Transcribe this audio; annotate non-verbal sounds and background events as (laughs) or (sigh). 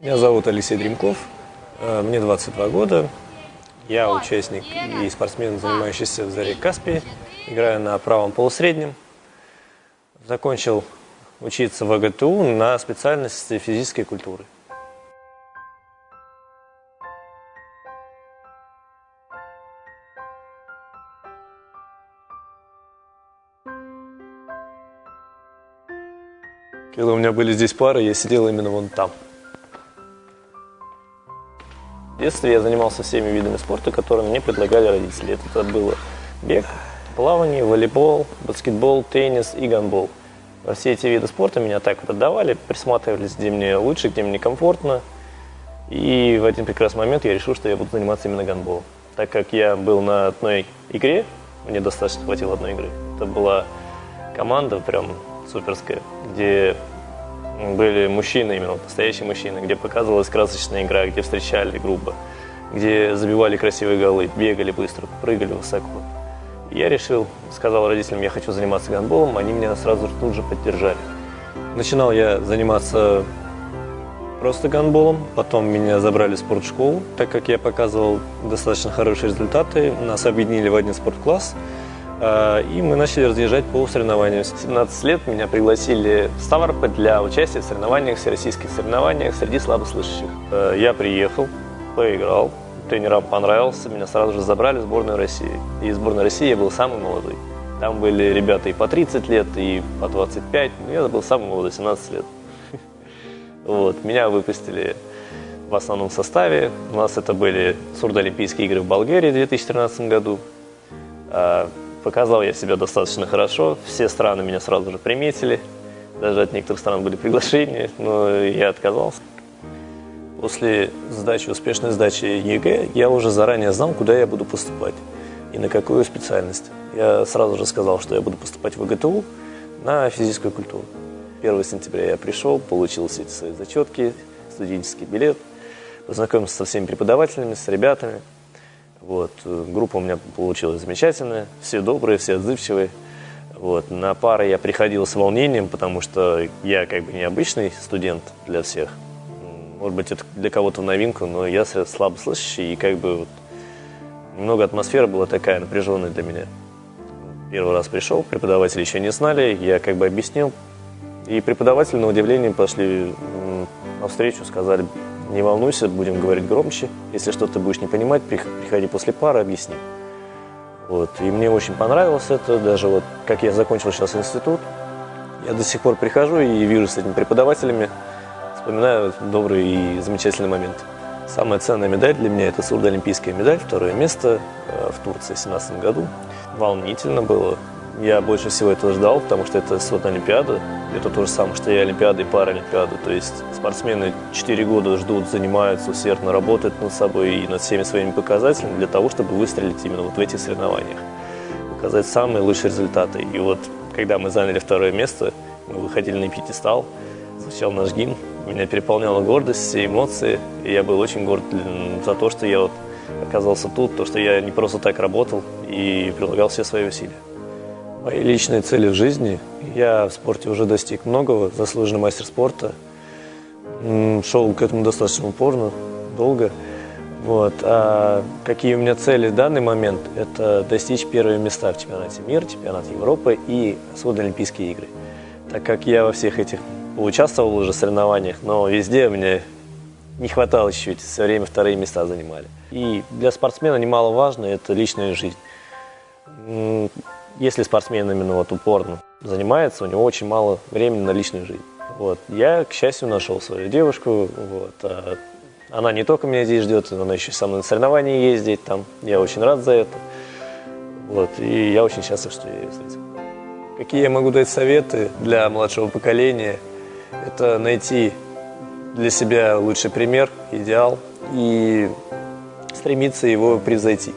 Меня зовут Алексей Дримков, э, мне 22 года. Я участник и спортсмен, занимающийся в Заре Каспии. Играю на правом полусреднем. Закончил учиться в АГТУ на специальности физической культуры. Когда у меня были здесь пары, я сидел именно вон там. Детстве я занимался всеми видами спорта, которые мне предлагали родители. Это было бег, плавание, волейбол, баскетбол, теннис и гандбол. Все эти виды спорта меня так вот отдавали, присматривались, где мне лучше, где мне комфортно. И в один прекрасный момент я решил, что я буду заниматься именно гандболом. Так как я был на одной игре, мне достаточно хватило одной игры. Это была команда прям суперская, где были мужчины, именно настоящие мужчины, где показывалась красочная игра, где встречали грубо, где забивали красивые голы, бегали быстро, прыгали высоко. Я решил, сказал родителям, я хочу заниматься гандболом, они меня сразу тут же поддержали. Начинал я заниматься просто гандболом, потом меня забрали в спортшколу, так как я показывал достаточно хорошие результаты, нас объединили в один спорткласс – и мы начали разъезжать по соревнованиям. В 17 лет меня пригласили в Ставрополь для участия в соревнованиях, всероссийских соревнованиях среди слабослышащих. А, я приехал, поиграл, тренерам понравился, меня сразу же забрали в сборную России. И в сборной России я был самый молодой. Там были ребята и по 30 лет, и по 25, но я был самый молодой, 17 лет. (laughs) Вот, меня выпустили в основном составе. У нас это были сурдоолимпийские игры в Болгарии в 2013 году. Показал я себя достаточно хорошо, все страны меня сразу же приметили, даже от некоторых стран были приглашения, но я отказался. После сдачи, успешной сдачи ЕГЭ я уже заранее знал, куда я буду поступать и на какую специальность. Я сразу же сказал, что я буду поступать в ГТУ на физическую культуру. 1 сентября я пришел, получил все эти свои зачетки, студенческий билет, познакомился со всеми преподавателями, с ребятами – вот. Группа у меня получилась замечательная, все добрые, все отзывчивые. Вот. На пары я приходил с волнением, потому что я как бы необычный студент для всех. Может быть, это для кого-то новинка, но я слабо слышащий, и как бы вот немного атмосфера была такая напряженная для меня. Первый раз пришел, преподаватели еще не знали, я как бы объяснил. И преподаватели, на удивление, пошли навстречу, сказали, не волнуйся, будем говорить громче. Если что-то будешь не понимать, приходи после пары, объясни. Вот. И мне очень понравилось это, даже вот как я закончил сейчас институт, я до сих пор прихожу и вижу с этими преподавателями, вспоминаю добрые и замечательные моменты. Самая ценная медаль для меня – это сурдоолимпийская медаль, второе место э, в Турции в 2017 году. Волнительно было, я больше всего этого ждал, потому что это вот Олимпиада. Это то же самое, что и Олимпиада, и Паралимпиада. То есть спортсмены 4 года ждут, занимаются, усердно работают над собой и над всеми своими показателями для того, чтобы выстрелить именно вот в этих соревнованиях. Показать самые лучшие результаты. И вот когда мы заняли второе место, мы выходили на пьедестал, звучал наш гимн, меня переполняла гордость, все эмоции. И я был очень горд за то, что я вот оказался тут, то, что я не просто так работал и прилагал все свои усилия. Мои личные цели в жизни. Я в спорте уже достиг многого, заслуженный мастер спорта. Шел к этому достаточно упорно, долго. Вот. А какие у меня цели в данный момент? Это достичь первые места в чемпионате мира, чемпионат Европы и сводные Олимпийские игры. Так как я во всех этих участвовал уже в соревнованиях, но везде меня не хватало чуть-чуть, все время вторые места занимали. И для спортсмена немаловажно – это личная жизнь если спортсмен именно вот упорно занимается, у него очень мало времени на личную жизнь. Вот. Я, к счастью, нашел свою девушку. Вот. А она не только меня здесь ждет, она еще со мной на соревнования ездит. Там. Я очень рад за это. Вот. И я очень счастлив, что я ее встретил. Какие я могу дать советы для младшего поколения? Это найти для себя лучший пример, идеал и стремиться его превзойти.